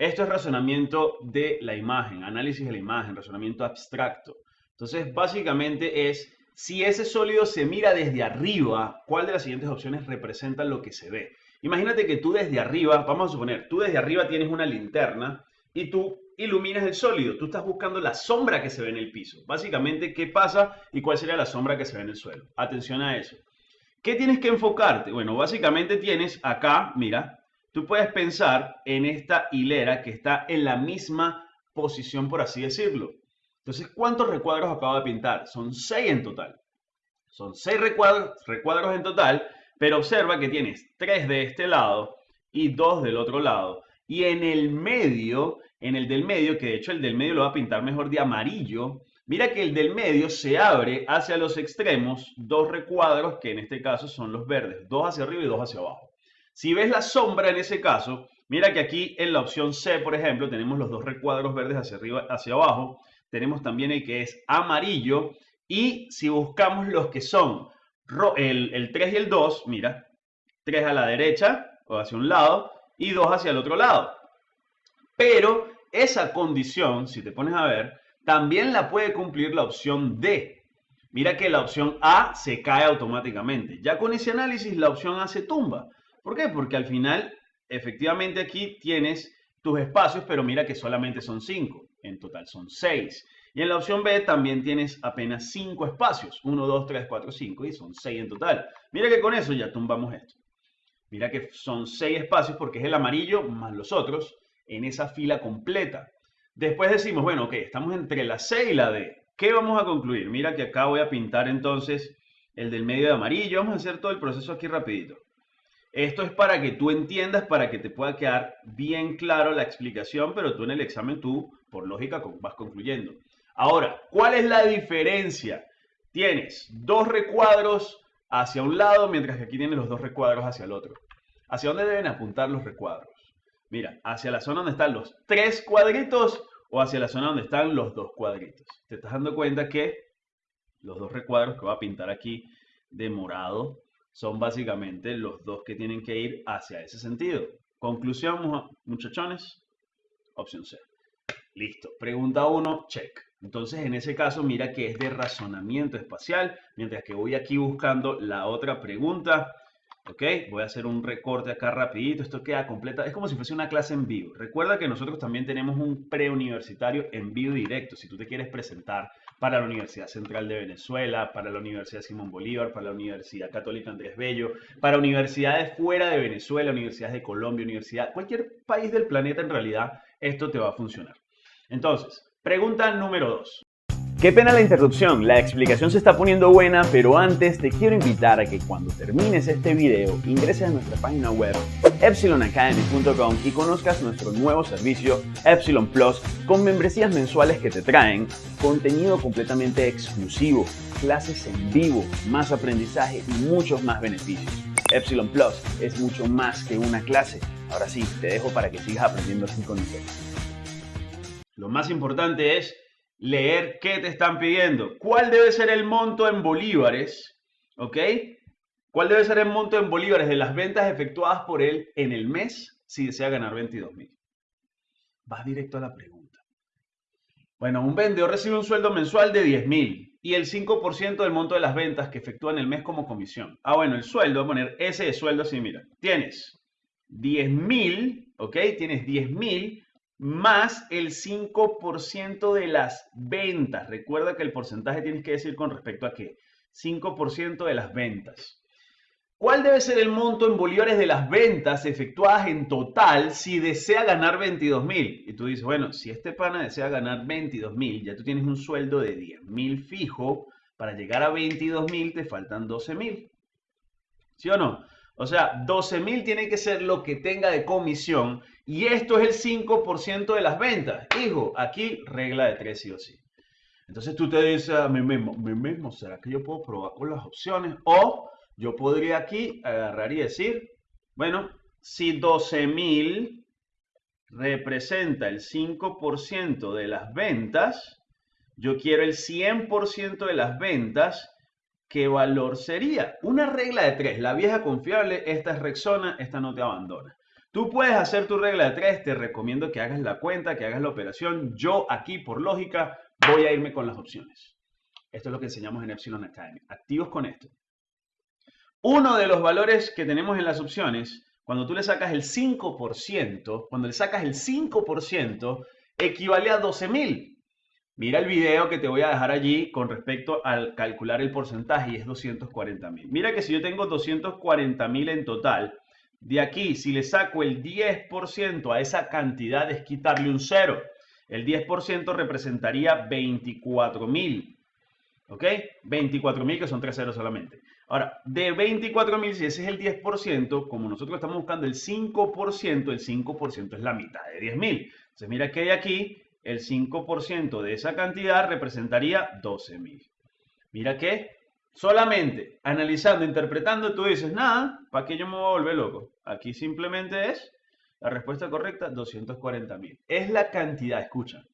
Esto es razonamiento de la imagen, análisis de la imagen, razonamiento abstracto. Entonces, básicamente es, si ese sólido se mira desde arriba, ¿cuál de las siguientes opciones representa lo que se ve? Imagínate que tú desde arriba, vamos a suponer, tú desde arriba tienes una linterna y tú iluminas el sólido. Tú estás buscando la sombra que se ve en el piso. Básicamente, ¿qué pasa y cuál sería la sombra que se ve en el suelo? Atención a eso. ¿Qué tienes que enfocarte? Bueno, básicamente tienes acá, mira, tú puedes pensar en esta hilera que está en la misma posición, por así decirlo. Entonces, ¿cuántos recuadros acabo de pintar? Son seis en total. Son seis recuadros, en total, pero observa que tienes tres de este lado y dos del otro lado. Y en el medio, en el del medio, que de hecho el del medio lo va a pintar mejor de amarillo, mira que el del medio se abre hacia los extremos dos recuadros que en este caso son los verdes, dos hacia arriba y dos hacia abajo. Si ves la sombra en ese caso, mira que aquí en la opción C, por ejemplo, tenemos los dos recuadros verdes hacia arriba, hacia abajo, tenemos también el que es amarillo y si buscamos los que son el, el 3 y el 2, mira, 3 a la derecha o hacia un lado y 2 hacia el otro lado. Pero esa condición, si te pones a ver, también la puede cumplir la opción D. Mira que la opción A se cae automáticamente. Ya con ese análisis la opción A se tumba. ¿Por qué? Porque al final, efectivamente aquí tienes tus espacios, pero mira que solamente son 5. En total son 6. Y en la opción B también tienes apenas 5 espacios. 1, 2, 3, 4, 5 y son 6 en total. Mira que con eso ya tumbamos esto. Mira que son 6 espacios porque es el amarillo más los otros en esa fila completa. Después decimos, bueno, ok, estamos entre la C y la D. ¿Qué vamos a concluir? Mira que acá voy a pintar entonces el del medio de amarillo. Vamos a hacer todo el proceso aquí rapidito. Esto es para que tú entiendas, para que te pueda quedar bien claro la explicación, pero tú en el examen tú, por lógica, vas concluyendo. Ahora, ¿cuál es la diferencia? Tienes dos recuadros hacia un lado, mientras que aquí tienes los dos recuadros hacia el otro. ¿Hacia dónde deben apuntar los recuadros? Mira, hacia la zona donde están los tres cuadritos o hacia la zona donde están los dos cuadritos. Te estás dando cuenta que los dos recuadros que voy a pintar aquí de morado son básicamente los dos que tienen que ir hacia ese sentido. Conclusión, muchachones, opción C. Listo. Pregunta 1, check. Entonces, en ese caso, mira que es de razonamiento espacial, mientras que voy aquí buscando la otra pregunta. ¿Ok? Voy a hacer un recorte acá rapidito. Esto queda completa. Es como si fuese una clase en vivo. Recuerda que nosotros también tenemos un preuniversitario en vivo directo. Si tú te quieres presentar para la Universidad Central de Venezuela, para la Universidad Simón Bolívar, para la Universidad Católica Andrés Bello, para universidades fuera de Venezuela, universidades de Colombia, universidad, cualquier país del planeta en realidad, esto te va a funcionar. Entonces, pregunta número 2. Qué pena la interrupción, la explicación se está poniendo buena, pero antes te quiero invitar a que cuando termines este video ingreses a nuestra página web epsilonacademy.com y conozcas nuestro nuevo servicio Epsilon Plus con membresías mensuales que te traen contenido completamente exclusivo, clases en vivo, más aprendizaje y muchos más beneficios. Epsilon Plus es mucho más que una clase. Ahora sí, te dejo para que sigas aprendiendo así con nosotros. Lo más importante es leer qué te están pidiendo. ¿Cuál debe ser el monto en bolívares? ¿Ok? ¿Cuál debe ser el monto en bolívares de las ventas efectuadas por él en el mes si desea ganar 22 mil? Vas directo a la pregunta. Bueno, un vendedor recibe un sueldo mensual de 10 mil y el 5% del monto de las ventas que efectúa en el mes como comisión. Ah, bueno, el sueldo, poner ese de sueldo así, mira. Tienes 10 mil, ¿ok? Tienes 10 mil más el 5% de las ventas. Recuerda que el porcentaje tienes que decir con respecto a qué. 5% de las ventas. ¿Cuál debe ser el monto en bolívares de las ventas efectuadas en total si desea ganar 22 mil? Y tú dices, bueno, si este pana desea ganar 22 mil, ya tú tienes un sueldo de 10 mil fijo, para llegar a 22 mil te faltan 12 mil. ¿Sí o no? O sea, 12 mil tiene que ser lo que tenga de comisión y esto es el 5% de las ventas. Hijo, aquí regla de 3 sí o sí. Entonces tú te dices a mí mismo, mí mismo, ¿será que yo puedo probar con las opciones? O yo podría aquí agarrar y decir, bueno, si 12 mil representa el 5% de las ventas, yo quiero el 100% de las ventas ¿qué valor sería? Una regla de tres. La vieja confiable, esta es Rexona, esta no te abandona. Tú puedes hacer tu regla de 3, te recomiendo que hagas la cuenta, que hagas la operación. Yo aquí, por lógica, voy a irme con las opciones. Esto es lo que enseñamos en Epsilon Academy. Activos con esto. Uno de los valores que tenemos en las opciones, cuando tú le sacas el 5%, cuando le sacas el 5%, equivale a 12.000. Mira el video que te voy a dejar allí con respecto al calcular el porcentaje y es 240.000. Mira que si yo tengo 240.000 en total, de aquí si le saco el 10% a esa cantidad es quitarle un cero. El 10% representaría 24.000. ¿Ok? 24.000 que son tres ceros solamente. Ahora, de 24.000, si ese es el 10%, como nosotros estamos buscando el 5%, el 5% es la mitad de 10.000. Entonces, mira que hay aquí, el 5% de esa cantidad representaría 12.000. Mira que solamente analizando, interpretando, tú dices, nada, ¿para qué yo me voy a volver loco? Aquí simplemente es la respuesta correcta, 240.000. Es la cantidad, escucha,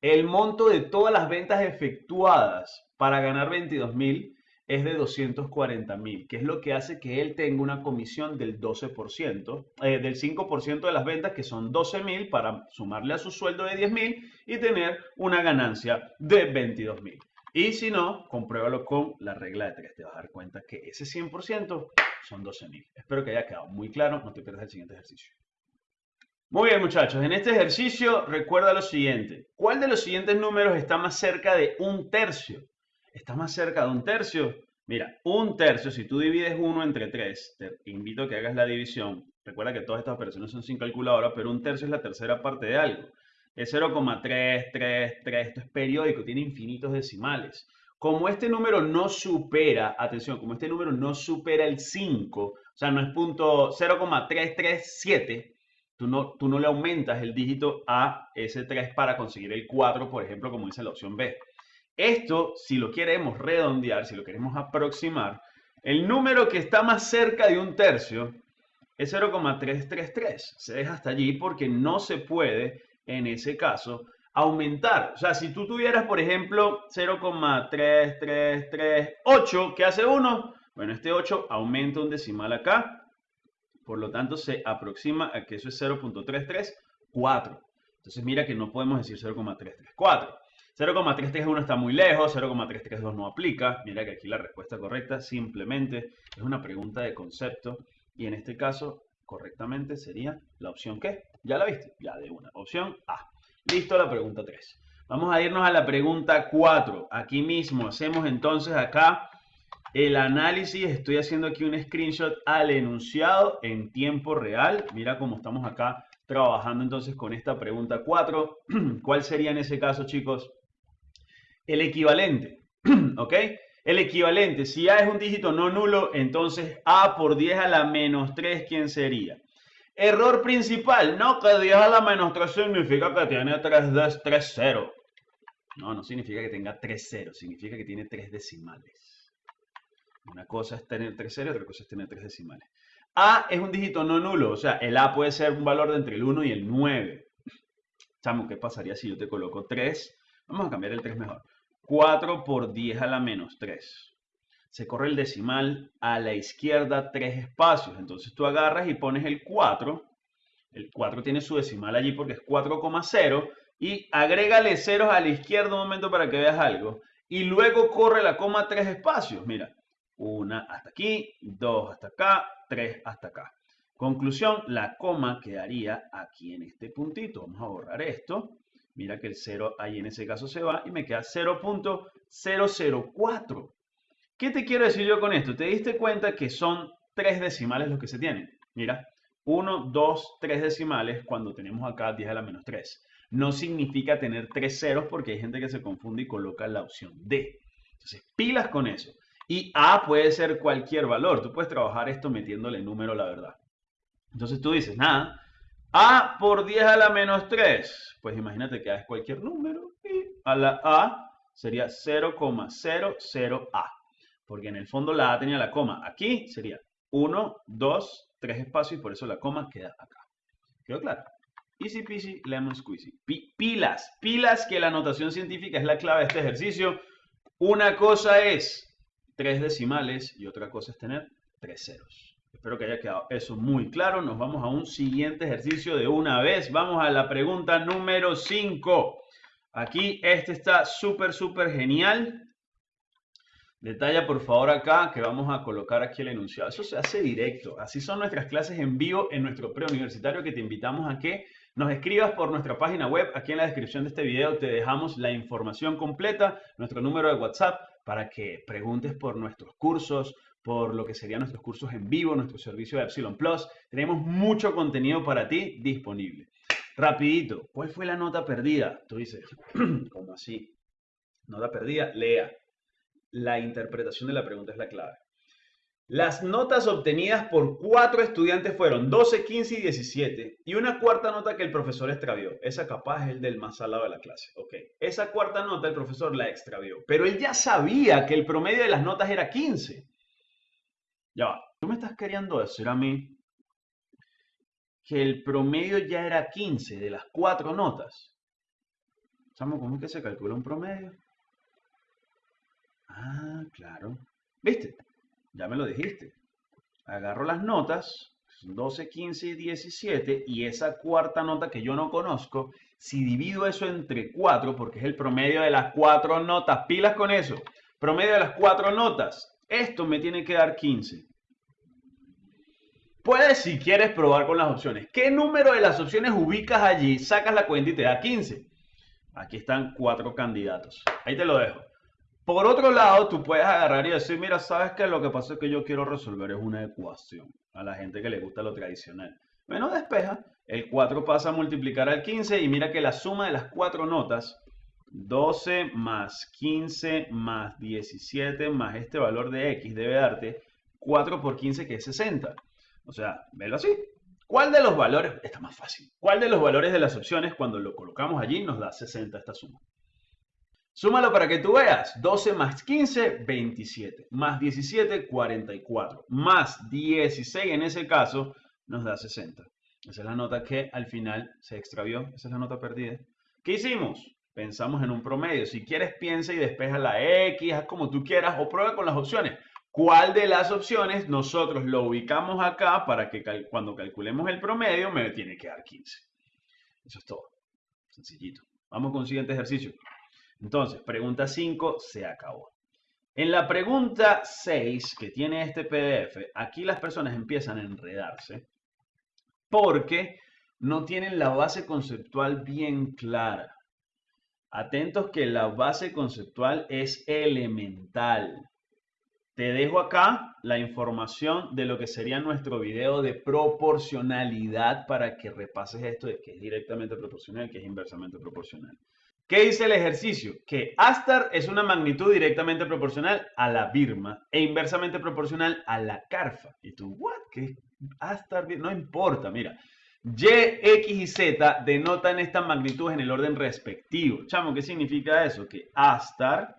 el monto de todas las ventas efectuadas para ganar 22.000 es de 240.000, que es lo que hace que él tenga una comisión del 12%, eh, del 5% de las ventas, que son 12.000, para sumarle a su sueldo de 10.000 y tener una ganancia de 22.000. Y si no, compruébalo con la regla de 3. Te vas a dar cuenta que ese 100% son 12.000. Espero que haya quedado muy claro. No te pierdas el siguiente ejercicio. Muy bien, muchachos. En este ejercicio, recuerda lo siguiente. ¿Cuál de los siguientes números está más cerca de un tercio? ¿Está más cerca de un tercio? Mira, un tercio, si tú divides 1 entre 3, te invito a que hagas la división. Recuerda que todas estas operaciones son sin calculadora, pero un tercio es la tercera parte de algo. Es 0,333, esto es periódico, tiene infinitos decimales. Como este número no supera, atención, como este número no supera el 5, o sea, no es punto 0,337, Tú no, tú no le aumentas el dígito a ese 3 para conseguir el 4, por ejemplo, como dice la opción B. Esto, si lo queremos redondear, si lo queremos aproximar, el número que está más cerca de un tercio es 0,333. Se deja hasta allí porque no se puede, en ese caso, aumentar. O sea, si tú tuvieras, por ejemplo, 0,3338, ¿qué hace 1? Bueno, este 8 aumenta un decimal acá por lo tanto, se aproxima a que eso es 0.334. Entonces, mira que no podemos decir 0.334. 0,331 está muy lejos, 0,332 no aplica. Mira que aquí la respuesta correcta simplemente es una pregunta de concepto. Y en este caso, correctamente sería la opción ¿qué? ¿Ya la viste? Ya de una. Opción A. Listo, la pregunta 3. Vamos a irnos a la pregunta 4. Aquí mismo hacemos entonces acá el análisis, estoy haciendo aquí un screenshot al enunciado en tiempo real. Mira cómo estamos acá trabajando entonces con esta pregunta 4. ¿Cuál sería en ese caso, chicos? El equivalente, ¿ok? El equivalente, si A es un dígito no nulo, entonces A por 10 a la menos 3, ¿quién sería? Error principal, no, que 10 a la menos 3 significa que tiene 3, 3 0. No, no significa que tenga 3 0, significa que tiene 3 decimales. Una cosa es tener tres ceros, otra cosa es tener tres decimales. A es un dígito no nulo, o sea, el A puede ser un valor de entre el 1 y el 9. Chamo, ¿qué pasaría si yo te coloco 3? Vamos a cambiar el 3 mejor. 4 por 10 a la menos 3. Se corre el decimal a la izquierda tres espacios. Entonces tú agarras y pones el 4. El 4 tiene su decimal allí porque es 4,0. Y agrégale ceros a la izquierda un momento para que veas algo. Y luego corre la coma tres espacios. Mira, una hasta aquí, dos hasta acá, tres hasta acá. Conclusión, la coma quedaría aquí en este puntito. Vamos a borrar esto. Mira que el 0 ahí en ese caso se va y me queda 0.004. ¿Qué te quiero decir yo con esto? ¿Te diste cuenta que son tres decimales los que se tienen? Mira, 1, 2, 3 decimales cuando tenemos acá 10 a la menos 3. No significa tener tres ceros porque hay gente que se confunde y coloca la opción D. Entonces, pilas con eso. Y A puede ser cualquier valor. Tú puedes trabajar esto metiéndole número, la verdad. Entonces tú dices, nada, A por 10 a la menos 3. Pues imagínate que A cualquier número y a la A sería 0,00A. Porque en el fondo la A tenía la coma. Aquí sería 1, 2, 3 espacios y por eso la coma queda acá. ¿Quedó claro? Easy peasy, lemon squeezy. pilas, pilas que la notación científica es la clave de este ejercicio. Una cosa es tres decimales y otra cosa es tener tres ceros. Espero que haya quedado eso muy claro. Nos vamos a un siguiente ejercicio de una vez. Vamos a la pregunta número 5. Aquí este está súper, súper genial. Detalla por favor acá que vamos a colocar aquí el enunciado. Eso se hace directo. Así son nuestras clases en vivo en nuestro preuniversitario que te invitamos a que nos escribas por nuestra página web. Aquí en la descripción de este video te dejamos la información completa, nuestro número de WhatsApp para que preguntes por nuestros cursos, por lo que serían nuestros cursos en vivo, nuestro servicio de Epsilon Plus. Tenemos mucho contenido para ti disponible. Rapidito, ¿cuál fue la nota perdida? Tú dices, ¿cómo así? Nota perdida, lea la interpretación de la pregunta es la clave. Las notas obtenidas por cuatro estudiantes fueron 12, 15 y 17. Y una cuarta nota que el profesor extravió. Esa capaz es el del más salado de la clase. Ok. Esa cuarta nota el profesor la extravió. Pero él ya sabía que el promedio de las notas era 15. Ya va. Tú me estás queriendo decir a mí que el promedio ya era 15 de las cuatro notas. ¿cómo es que se calcula un promedio? Ah, claro. ¿Viste? Ya me lo dijiste. Agarro las notas, 12, 15 y 17, y esa cuarta nota que yo no conozco, si divido eso entre 4, porque es el promedio de las cuatro notas, pilas con eso, promedio de las cuatro notas, esto me tiene que dar 15. Puedes, si quieres, probar con las opciones. ¿Qué número de las opciones ubicas allí? Sacas la cuenta y te da 15. Aquí están cuatro candidatos. Ahí te lo dejo. Por otro lado, tú puedes agarrar y decir, mira, sabes que lo que pasa es que yo quiero resolver es una ecuación. A la gente que le gusta lo tradicional. Bueno, despeja. El 4 pasa a multiplicar al 15 y mira que la suma de las cuatro notas, 12 más 15 más 17 más este valor de x debe darte 4 por 15 que es 60. O sea, velo así. ¿Cuál de los valores, está más fácil, cuál de los valores de las opciones cuando lo colocamos allí nos da 60 esta suma? Súmalo para que tú veas. 12 más 15, 27. Más 17, 44. Más 16 en ese caso nos da 60. Esa es la nota que al final se extravió. Esa es la nota perdida. ¿Qué hicimos? Pensamos en un promedio. Si quieres, piensa y despeja la X, haz como tú quieras o prueba con las opciones. ¿Cuál de las opciones nosotros lo ubicamos acá para que cuando calculemos el promedio me tiene que dar 15? Eso es todo. Sencillito. Vamos con el siguiente ejercicio. Entonces, pregunta 5 se acabó. En la pregunta 6 que tiene este PDF, aquí las personas empiezan a enredarse porque no tienen la base conceptual bien clara. Atentos que la base conceptual es elemental. Te dejo acá la información de lo que sería nuestro video de proporcionalidad para que repases esto que es directamente proporcional, que es inversamente proporcional. ¿Qué dice el ejercicio? Que Astar es una magnitud directamente proporcional a la Birma e inversamente proporcional a la Carfa. Y tú, ¿what? ¿Qué Astar? No importa, mira. Y, X y Z denotan estas magnitudes en el orden respectivo. Chamo, ¿qué significa eso? Que Astar,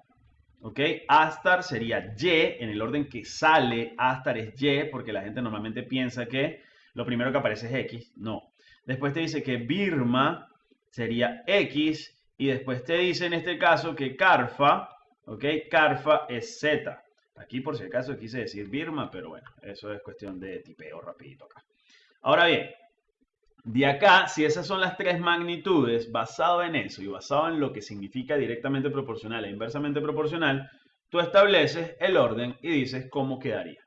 ¿ok? Astar sería Y en el orden que sale. Astar es Y porque la gente normalmente piensa que lo primero que aparece es X. No. Después te dice que Birma sería X y después te dice en este caso que Carfa, ¿ok? Carfa es Z. Aquí por si acaso quise decir Birma, pero bueno, eso es cuestión de tipeo rapidito acá. Ahora bien, de acá, si esas son las tres magnitudes, basado en eso y basado en lo que significa directamente proporcional e inversamente proporcional, tú estableces el orden y dices cómo quedaría.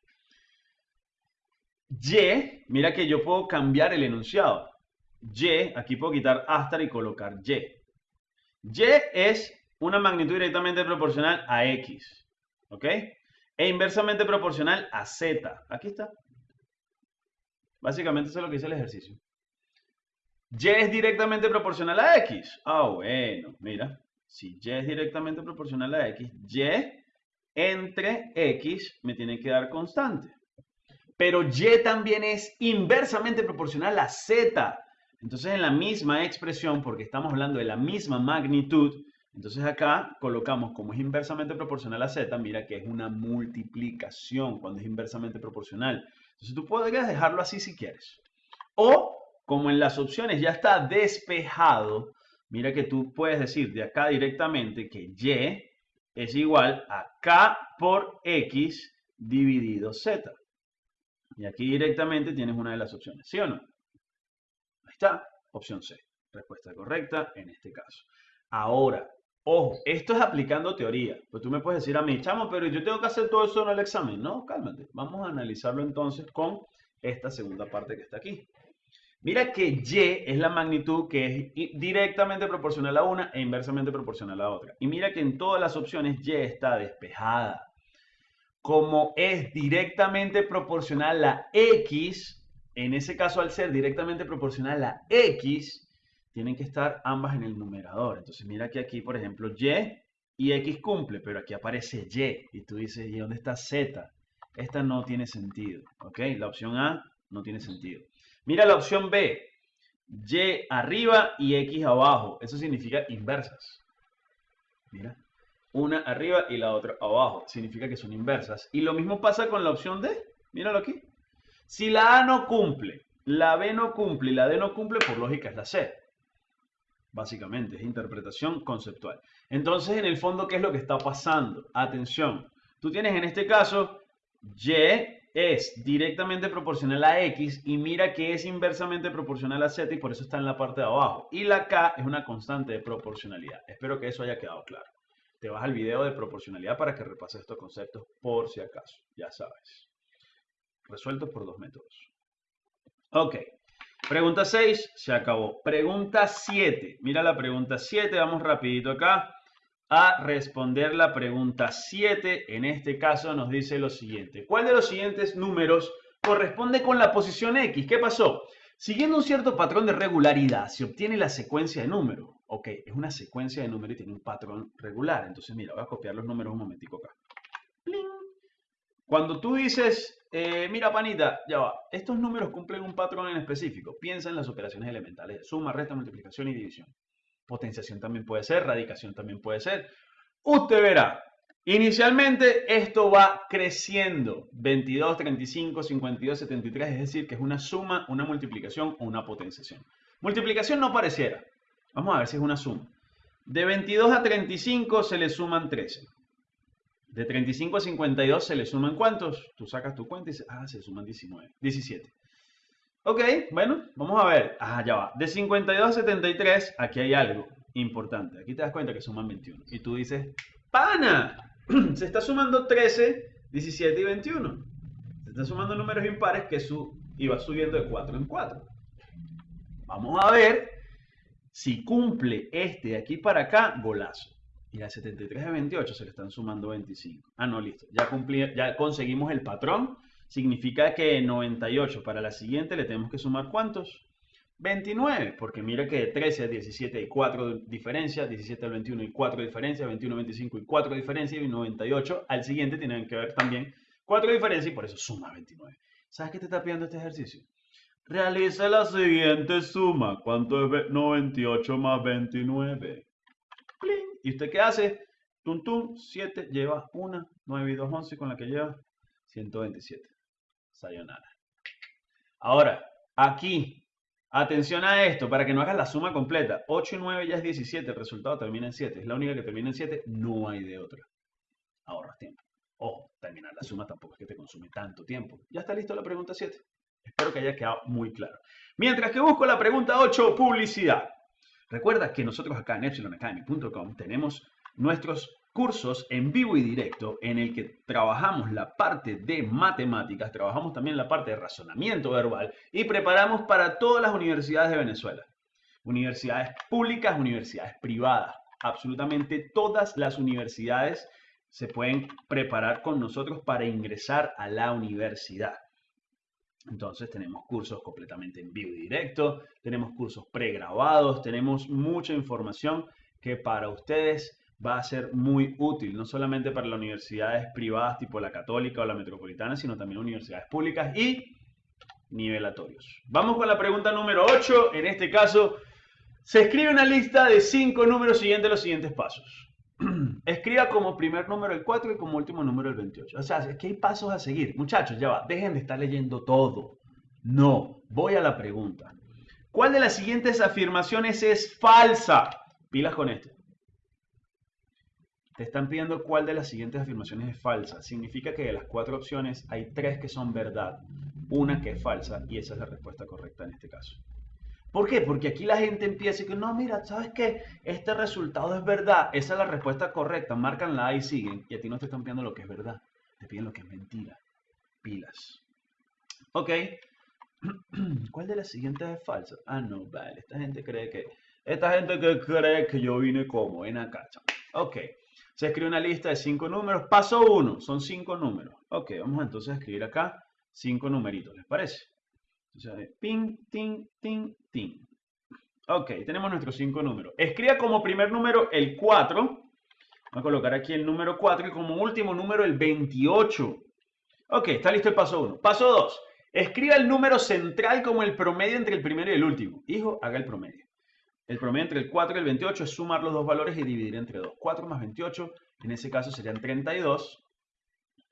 Y, mira que yo puedo cambiar el enunciado. Y, aquí puedo quitar hasta y colocar Y. Y es una magnitud directamente proporcional a X. ¿Ok? E inversamente proporcional a Z. Aquí está. Básicamente eso es lo que dice el ejercicio. Y es directamente proporcional a X. Ah, bueno, mira. Si Y es directamente proporcional a X, Y entre X me tiene que dar constante. Pero Y también es inversamente proporcional a Z. Entonces, en la misma expresión, porque estamos hablando de la misma magnitud, entonces acá colocamos como es inversamente proporcional a z, mira que es una multiplicación cuando es inversamente proporcional. Entonces tú podrías dejarlo así si quieres. O, como en las opciones ya está despejado, mira que tú puedes decir de acá directamente que y es igual a k por x dividido z. Y aquí directamente tienes una de las opciones, ¿sí o no? Está, opción C. Respuesta correcta en este caso. Ahora, ojo, esto es aplicando teoría. Pues tú me puedes decir a mí, chamo, pero yo tengo que hacer todo eso en el examen. No, cálmate. Vamos a analizarlo entonces con esta segunda parte que está aquí. Mira que Y es la magnitud que es directamente proporcional a una e inversamente proporcional a otra. Y mira que en todas las opciones Y está despejada. Como es directamente proporcional a X, en ese caso al ser directamente proporcional a X, tienen que estar ambas en el numerador. Entonces mira que aquí, por ejemplo, Y y X cumple, pero aquí aparece Y. Y tú dices, ¿y dónde está Z? Esta no tiene sentido. ¿Ok? La opción A no tiene sentido. Mira la opción B. Y arriba y X abajo. Eso significa inversas. Mira. Una arriba y la otra abajo. Significa que son inversas. Y lo mismo pasa con la opción D. Míralo aquí. Si la A no cumple, la B no cumple y la D no cumple, por lógica es la C. Básicamente, es interpretación conceptual. Entonces, en el fondo, ¿qué es lo que está pasando? Atención. Tú tienes en este caso Y es directamente proporcional a X y mira que es inversamente proporcional a Z y por eso está en la parte de abajo. Y la K es una constante de proporcionalidad. Espero que eso haya quedado claro. Te vas al video de proporcionalidad para que repases estos conceptos por si acaso. Ya sabes. Resueltos por dos métodos. Ok. Pregunta 6, se acabó. Pregunta 7. Mira la pregunta 7, vamos rapidito acá a responder la pregunta 7. En este caso nos dice lo siguiente. ¿Cuál de los siguientes números corresponde con la posición X? ¿Qué pasó? Siguiendo un cierto patrón de regularidad, se obtiene la secuencia de números. Ok, es una secuencia de números y tiene un patrón regular. Entonces, mira, voy a copiar los números un momentico acá. Cuando tú dices, eh, mira panita, ya va, estos números cumplen un patrón en específico. Piensa en las operaciones elementales, suma, resta, multiplicación y división. Potenciación también puede ser, radicación también puede ser. Usted verá, inicialmente esto va creciendo. 22, 35, 52, 73, es decir, que es una suma, una multiplicación o una potenciación. Multiplicación no pareciera. Vamos a ver si es una suma. De 22 a 35 se le suman 13. De 35 a 52 se le suman ¿cuántos? Tú sacas tu cuenta y dices, ah, se suman 19, 17. Ok, bueno, vamos a ver. Ah, ya va. De 52 a 73, aquí hay algo importante. Aquí te das cuenta que suman 21. Y tú dices, ¡pana! Se está sumando 13, 17 y 21. Se está sumando números impares que su, va subiendo de 4 en 4. Vamos a ver si cumple este de aquí para acá, golazo. Y a 73 a 28 se le están sumando 25. Ah, no, listo. Ya, cumplí, ya conseguimos el patrón significa que 98 para la siguiente le tenemos que sumar ¿cuántos? 29, porque mira que de 13 a 17 hay 4 diferencias, 17 al 21 hay 4 diferencias, 21 a 25 hay 4 diferencias y 98 al siguiente tienen que ver también 4 diferencias y por eso suma 29. ¿Sabes qué te está pidiendo este ejercicio? Realiza la siguiente suma. ¿Cuánto es 98 más 29? ¿Y usted qué hace? Tum, tum, 7 lleva 1, 9 y 2, 11 con la que lleva 127. Sayonara. Ahora, aquí, atención a esto, para que no hagas la suma completa. 8 y 9 ya es 17, el resultado termina en 7. Es la única que termina en 7, no hay de otra. Ahorras tiempo. Ojo, terminar la suma tampoco es que te consume tanto tiempo. Ya está listo la pregunta 7. Espero que haya quedado muy claro. Mientras que busco la pregunta 8, publicidad. Recuerda que nosotros acá en epsilonacademy.com tenemos nuestros cursos en vivo y directo en el que trabajamos la parte de matemáticas, trabajamos también la parte de razonamiento verbal y preparamos para todas las universidades de Venezuela. Universidades públicas, universidades privadas. Absolutamente todas las universidades se pueden preparar con nosotros para ingresar a la universidad. Entonces tenemos cursos completamente en vivo y directo, tenemos cursos pregrabados, tenemos mucha información que para ustedes va a ser muy útil, no solamente para las universidades privadas tipo la católica o la metropolitana, sino también universidades públicas y nivelatorios. Vamos con la pregunta número 8. En este caso, se escribe una lista de 5 números siguientes los siguientes pasos. Escriba como primer número el 4 y como último número el 28. O sea, es que hay pasos a seguir. Muchachos, ya va, dejen de estar leyendo todo. No, voy a la pregunta. ¿Cuál de las siguientes afirmaciones es falsa? Pilas con esto. Te están pidiendo cuál de las siguientes afirmaciones es falsa. Significa que de las cuatro opciones hay tres que son verdad, una que es falsa y esa es la respuesta correcta en este caso. ¿Por qué? Porque aquí la gente empieza y que no, mira, ¿sabes qué? Este resultado es verdad. Esa es la respuesta correcta. Marcan la A y siguen. Y a ti no te están pidiendo lo que es verdad. Te piden lo que es mentira. Pilas. Ok. ¿Cuál de las siguientes es falsa? Ah, no, vale. Esta gente cree que... Esta gente cree que yo vine como en acá. Ok. Se escribe una lista de cinco números. Paso uno. Son cinco números. Ok, vamos entonces a escribir acá cinco numeritos. ¿Les parece? Entonces, ping, ting, ting, ting. Ok, tenemos nuestros cinco números. Escriba como primer número el 4. Vamos a colocar aquí el número 4 y como último número el 28. Ok, está listo el paso 1. Paso 2. Escriba el número central como el promedio entre el primero y el último. Hijo, haga el promedio. El promedio entre el 4 y el 28 es sumar los dos valores y dividir entre 2. 4 más 28, en ese caso serían 32.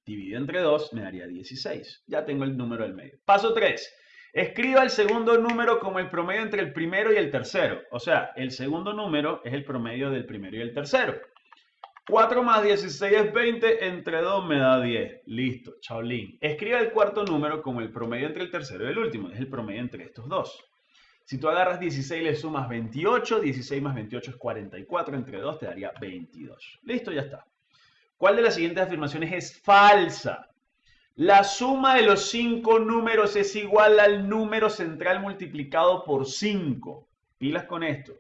Dividido entre 2 me daría 16. Ya tengo el número del medio. Paso 3. Escriba el segundo número como el promedio entre el primero y el tercero. O sea, el segundo número es el promedio del primero y el tercero. 4 más 16 es 20, entre 2 me da 10. Listo, chaolín. Escriba el cuarto número como el promedio entre el tercero y el último. Es el promedio entre estos dos. Si tú agarras 16 y le sumas 28, 16 más 28 es 44, entre 2 te daría 22. Listo, ya está. ¿Cuál de las siguientes afirmaciones es falsa? La suma de los cinco números es igual al número central multiplicado por 5. Pilas con esto.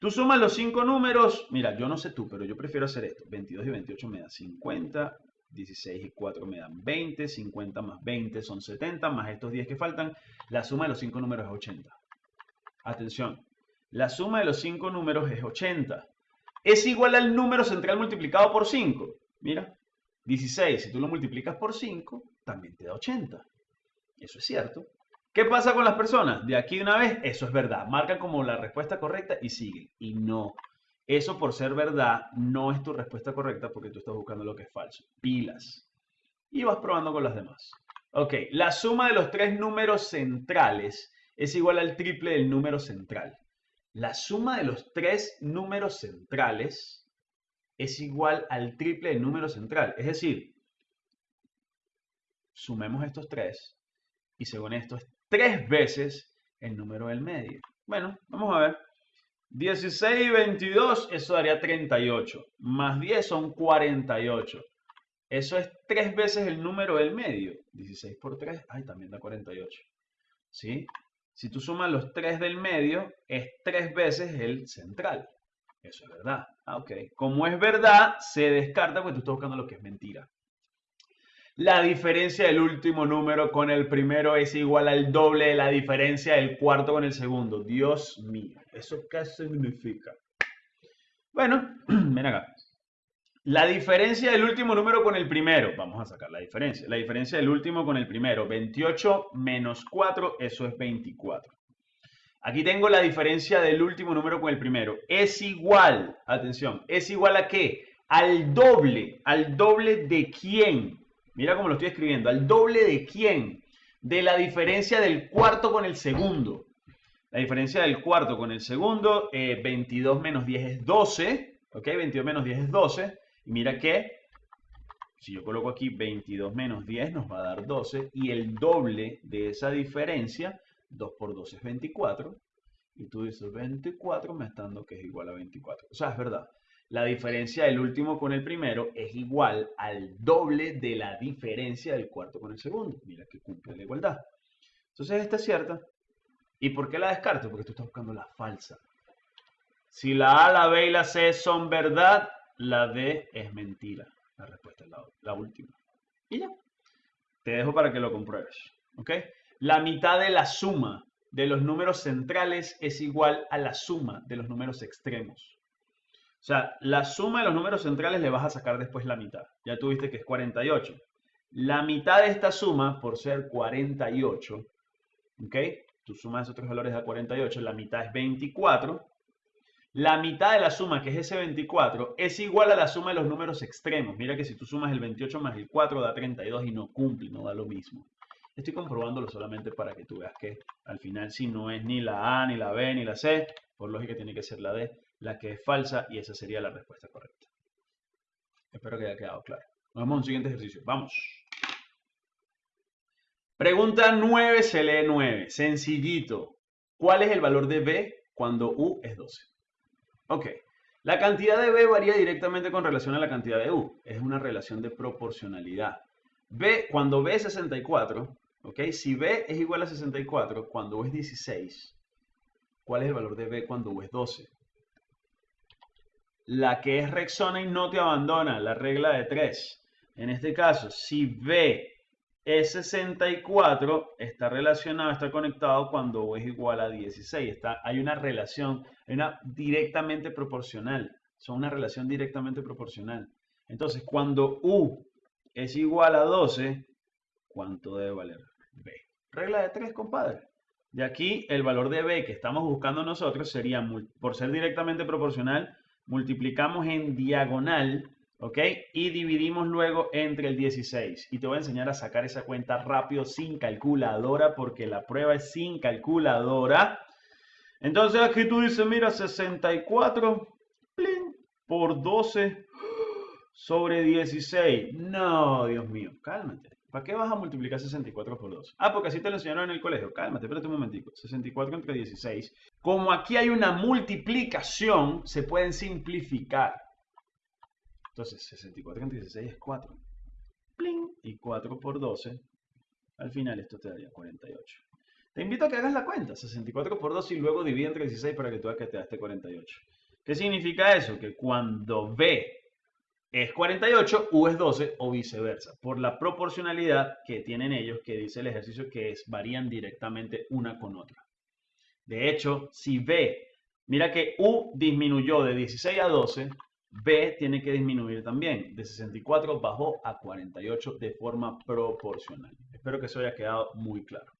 Tú sumas los cinco números, mira, yo no sé tú, pero yo prefiero hacer esto. 22 y 28 me da 50, 16 y 4 me dan 20, 50 más 20 son 70, más estos 10 que faltan, la suma de los cinco números es 80. Atención, la suma de los cinco números es 80. Es igual al número central multiplicado por 5. Mira, 16, si tú lo multiplicas por 5, también te da 80. Eso es cierto. ¿Qué pasa con las personas? De aquí de una vez, eso es verdad. Marcan como la respuesta correcta y siguen. Y no. Eso por ser verdad no es tu respuesta correcta porque tú estás buscando lo que es falso. Pilas. Y vas probando con las demás. Ok, la suma de los tres números centrales es igual al triple del número central. La suma de los tres números centrales es igual al triple del número central. Es decir, sumemos estos tres y según esto es tres veces el número del medio. Bueno, vamos a ver. 16 y 22, eso daría 38. Más 10 son 48. Eso es tres veces el número del medio. 16 por 3, ay, también da 48. ¿Sí? Si tú sumas los 3 del medio, es tres veces el central. Eso es verdad. Ah, ok. Como es verdad, se descarta porque tú estás buscando lo que es mentira. La diferencia del último número con el primero es igual al doble de la diferencia del cuarto con el segundo. Dios mío, ¿eso qué significa? Bueno, ven acá. La diferencia del último número con el primero, vamos a sacar la diferencia. La diferencia del último con el primero, 28 menos 4, eso es 24. Aquí tengo la diferencia del último número con el primero. Es igual, atención, ¿es igual a qué? Al doble, al doble de quién. Mira cómo lo estoy escribiendo, al doble de quién. De la diferencia del cuarto con el segundo. La diferencia del cuarto con el segundo, 22 eh, menos 10 es 12. ¿Ok? 22 menos 10 es 12. Y mira que, si yo coloco aquí 22 menos 10 nos va a dar 12 y el doble de esa diferencia, 2 por 2 es 24. Y tú dices 24 me está dando que es igual a 24. O sea, es verdad. La diferencia del último con el primero es igual al doble de la diferencia del cuarto con el segundo. Mira que cumple la igualdad. Entonces esta es cierta. ¿Y por qué la descarto? Porque tú estás buscando la falsa. Si la A, la B y la C son verdad, la D es mentira. La respuesta es la, última. Y ya. Te dejo para que lo compruebes. ¿Ok? La mitad de la suma de los números centrales es igual a la suma de los números extremos. O sea, la suma de los números centrales le vas a sacar después la mitad. Ya tuviste que es 48. La mitad de esta suma, por ser 48, ¿ok? Tu suma de esos tres valores da 48, la mitad es 24 la mitad de la suma, que es ese 24, es igual a la suma de los números extremos. Mira que si tú sumas el 28 más el 4 da 32 y no cumple, no da lo mismo. Estoy comprobándolo solamente para que tú veas que al final si no es ni la A, ni la B, ni la C, por lógica tiene que ser la D, la que es falsa y esa sería la respuesta correcta. Espero que haya quedado claro. Nos vemos en un siguiente ejercicio. Vamos. Pregunta 9 se lee 9. Sencillito. ¿Cuál es el valor de B cuando U es 12? Ok. La cantidad de B varía directamente con relación a la cantidad de U. Es una relación de proporcionalidad. B, cuando B es 64, ok, si B es igual a 64, cuando U es 16, ¿cuál es el valor de B cuando U es 12? La que es Rexona y no te abandona, la regla de 3. En este caso, si B es 64, está relacionado, está conectado cuando U es igual a 16. Está, hay una relación, hay una directamente proporcional. Son una relación directamente proporcional. Entonces, cuando U es igual a 12, ¿cuánto debe valer B? Regla de 3, compadre. De aquí, el valor de B que estamos buscando nosotros sería, por ser directamente proporcional, multiplicamos en diagonal ¿ok? Y dividimos luego entre el 16. Y te voy a enseñar a sacar esa cuenta rápido sin calculadora porque la prueba es sin calculadora. Entonces aquí tú dices, mira, 64 por 12 sobre 16. No, Dios mío, cálmate. ¿Para qué vas a multiplicar 64 por 12? Ah, porque así te lo enseñaron en el colegio. Cálmate, espérate un momentico. 64 entre 16. Como aquí hay una multiplicación, se pueden simplificar. Entonces, 64 entre 16 es 4. Y 4 por 12. Al final esto te daría 48. Te invito a que hagas la cuenta. 64 por 12 y luego divide entre 16 para que tú veas que te da este 48. ¿Qué significa eso? Que cuando B es 48, U es 12 o viceversa. Por la proporcionalidad que tienen ellos, que dice el ejercicio que es, varían directamente una con otra. De hecho, si B, mira que U disminuyó de 16 a 12, B tiene que disminuir también. De 64 bajó a 48 de forma proporcional. Espero que eso haya quedado muy claro.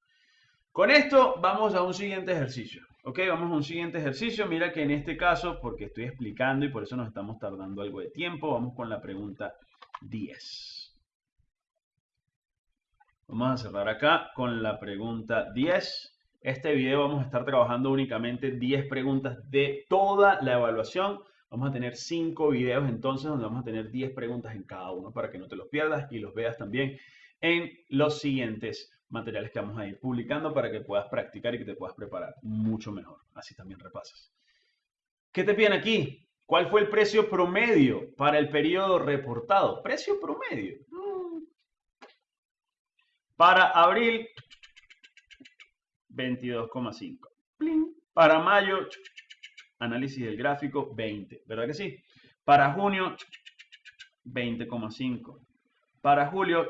Con esto vamos a un siguiente ejercicio. Ok, vamos a un siguiente ejercicio. Mira que en este caso, porque estoy explicando y por eso nos estamos tardando algo de tiempo, vamos con la pregunta 10. Vamos a cerrar acá con la pregunta 10. Este video vamos a estar trabajando únicamente 10 preguntas de toda la evaluación. Vamos a tener 5 videos entonces donde vamos a tener 10 preguntas en cada uno para que no te los pierdas y los veas también en los siguientes materiales que vamos a ir publicando para que puedas practicar y que te puedas preparar mucho mejor. Así también repasas. ¿Qué te piden aquí? ¿Cuál fue el precio promedio para el periodo reportado? Precio promedio. Mm. Para abril, 22,5. Para mayo, análisis del gráfico, 20. ¿Verdad que sí? Para junio, 20,5. Para julio,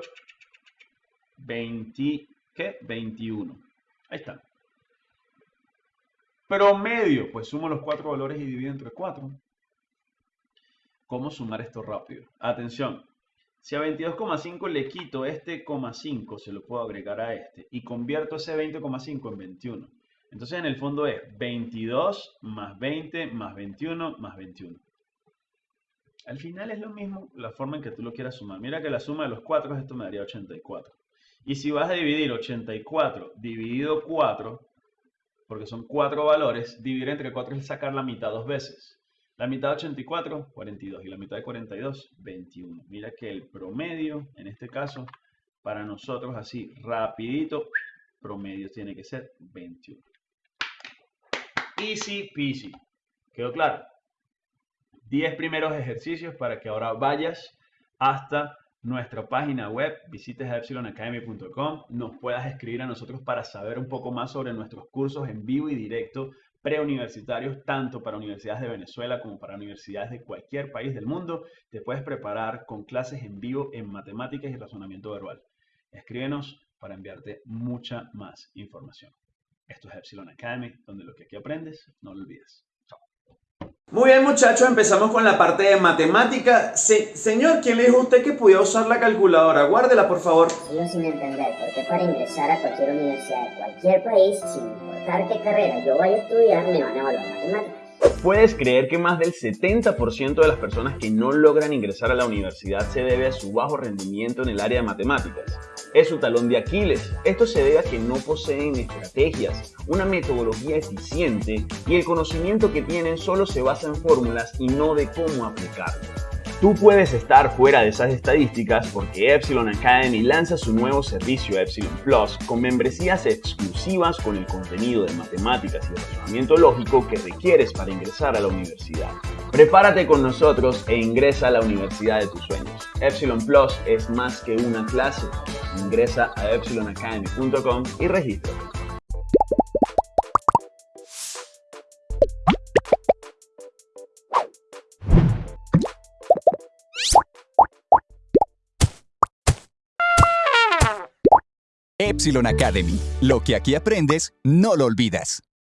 20, ¿qué? 21. Ahí está. Promedio, pues sumo los cuatro valores y divido entre 4. ¿Cómo sumar esto rápido? Atención, si a 22,5 le quito este 5, se lo puedo agregar a este y convierto ese 20,5 en 21. Entonces en el fondo es 22 más 20 más 21 más 21. Al final es lo mismo la forma en que tú lo quieras sumar. Mira que la suma de los 4 esto me daría 84. Y si vas a dividir 84 dividido 4, porque son 4 valores, dividir entre 4 es sacar la mitad dos veces. La mitad de 84, 42. Y la mitad de 42, 21. Mira que el promedio, en este caso, para nosotros así, rapidito, promedio tiene que ser 21. Easy peasy. ¿Quedó claro? 10 primeros ejercicios para que ahora vayas hasta nuestra página web, visites epsilonacademy.com, nos puedas escribir a nosotros para saber un poco más sobre nuestros cursos en vivo y directo preuniversitarios, tanto para universidades de Venezuela como para universidades de cualquier país del mundo. Te puedes preparar con clases en vivo en matemáticas y razonamiento verbal. Escríbenos para enviarte mucha más información. Esto es Epsilon Academy, donde lo que aquí aprendes, no lo olvides. Muy bien muchachos, empezamos con la parte de matemática. señor, ¿quién le dijo a usted que podía usar la calculadora? Guárdela, por favor. Sigo sin entender por qué para ingresar a cualquier universidad de cualquier país, sin importar qué carrera yo vaya a estudiar, me van a evaluar matemáticas. ¿Puedes creer que más del 70% de las personas que no logran ingresar a la universidad se debe a su bajo rendimiento en el área de matemáticas? Es su talón de Aquiles. Esto se debe a que no poseen estrategias, una metodología eficiente y el conocimiento que tienen solo se basa en fórmulas y no de cómo aplicarlo. Tú puedes estar fuera de esas estadísticas porque Epsilon Academy lanza su nuevo servicio Epsilon Plus con membresías exclusivas con el contenido de matemáticas y razonamiento lógico que requieres para ingresar a la universidad. Prepárate con nosotros e ingresa a la universidad de tus sueños. Epsilon Plus es más que una clase. Ingresa a epsilonacademy.com y regístrate. Epsilon Academy. Lo que aquí aprendes, no lo olvidas.